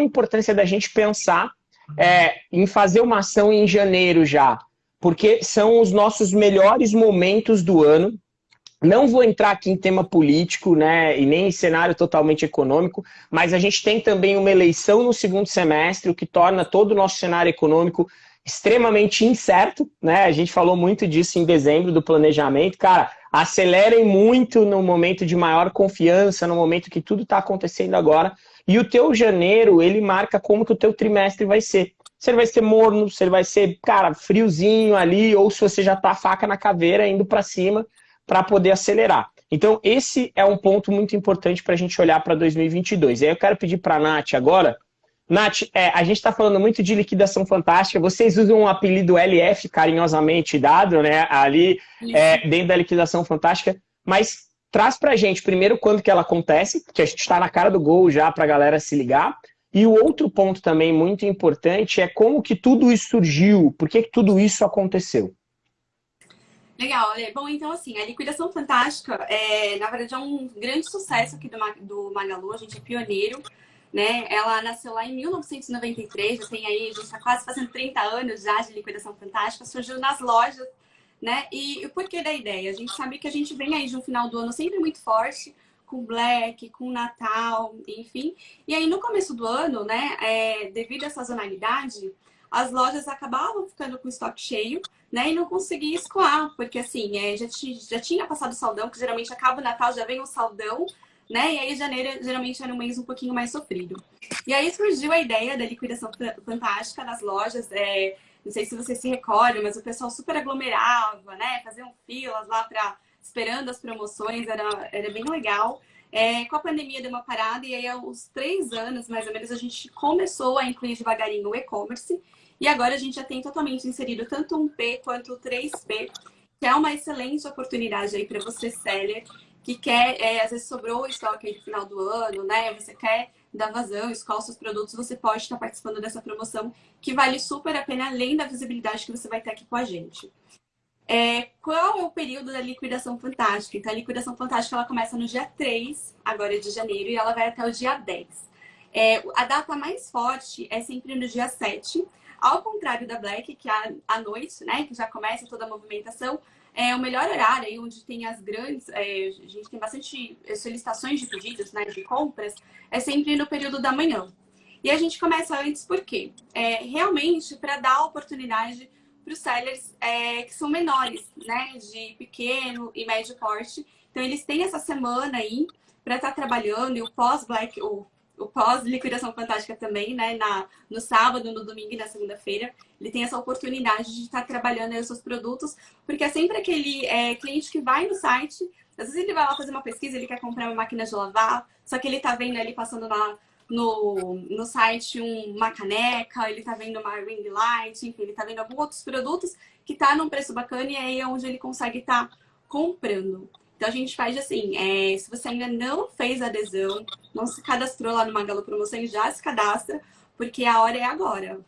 a importância da gente pensar é, em fazer uma ação em janeiro já? Porque são os nossos melhores momentos do ano. Não vou entrar aqui em tema político, né, e nem em cenário totalmente econômico, mas a gente tem também uma eleição no segundo semestre, o que torna todo o nosso cenário econômico extremamente incerto, né? A gente falou muito disso em dezembro do planejamento. Cara, acelerem muito no momento de maior confiança, no momento que tudo está acontecendo agora. E o teu janeiro, ele marca como que o teu trimestre vai ser. Se ele vai ser morno, se ele vai ser, cara, friozinho ali, ou se você já tá faca na caveira indo para cima para poder acelerar. Então, esse é um ponto muito importante para a gente olhar para 2022. E aí eu quero pedir para a Nath agora Nath, é, a gente está falando muito de liquidação fantástica. Vocês usam o apelido LF carinhosamente dado, né? Ali é, dentro da liquidação fantástica. Mas traz para a gente primeiro quando que ela acontece, que a gente está na cara do gol já para a galera se ligar. E o outro ponto também muito importante é como que tudo isso surgiu, por que, que tudo isso aconteceu? Legal, bom, então assim, a liquidação fantástica, é, na verdade, é um grande sucesso aqui do, do Magalu, a gente é pioneiro né? Ela nasceu lá em 1993, já tem aí, a gente está quase fazendo 30 anos já de liquidação fantástica, surgiu nas lojas, né? E o porquê da ideia? A gente sabe que a gente vem aí de um final do ano sempre muito forte, com Black, com Natal, enfim. E aí no começo do ano, né, é, devido à sazonalidade, as lojas acabavam ficando com estoque cheio, né, e não conseguia escoar, porque assim, é, já, já tinha passado o saldão, que geralmente acaba o Natal, já vem o saldão, né? E aí janeiro geralmente era um mês um pouquinho mais sofrido. E aí surgiu a ideia da liquidação fantástica nas lojas. É, não sei se vocês se recordam, mas o pessoal super aglomerava, né? Faziam filas lá para esperando as promoções, era, era bem legal. É, com a pandemia deu uma parada e aí aos três anos, mais ou menos, a gente começou a incluir devagarinho o e-commerce. E agora a gente já tem totalmente inserido tanto um P quanto o 3P, que é uma excelente oportunidade aí para você, seller, que quer, é, às vezes sobrou estoque aí final do ano, né? Você quer dar vazão, escola seus produtos, você pode estar participando dessa promoção que vale super a pena, além da visibilidade que você vai ter aqui com a gente. É, qual é o período da liquidação fantástica? Então, a liquidação fantástica ela começa no dia 3, agora de janeiro, e ela vai até o dia 10. É, a data mais forte é sempre no dia 7, ao contrário da Black, que é à noite, né, que já começa toda a movimentação, é o melhor horário aí onde tem as grandes, é, a gente tem bastante solicitações de pedidos, né, de compras, é sempre no período da manhã. E a gente começa antes porque é, realmente para dar oportunidade para os sellers é, que são menores, né, de pequeno e médio porte. Então eles têm essa semana aí para estar tá trabalhando e o pós-black, o o pós-liquidação fantástica também, né? Na, no sábado, no domingo e na segunda-feira. Ele tem essa oportunidade de estar trabalhando os seus produtos, porque é sempre aquele é, cliente que vai no site, às vezes ele vai lá fazer uma pesquisa, ele quer comprar uma máquina de lavar, só que ele tá vendo ali passando na, no, no site uma caneca, ele tá vendo uma ring light, enfim, ele tá vendo alguns outros produtos que tá num preço bacana e aí é onde ele consegue estar tá comprando. Então a gente faz assim, é, se você ainda não fez adesão, não se cadastrou lá no Magalu Promoção, já se cadastra, porque a hora é agora.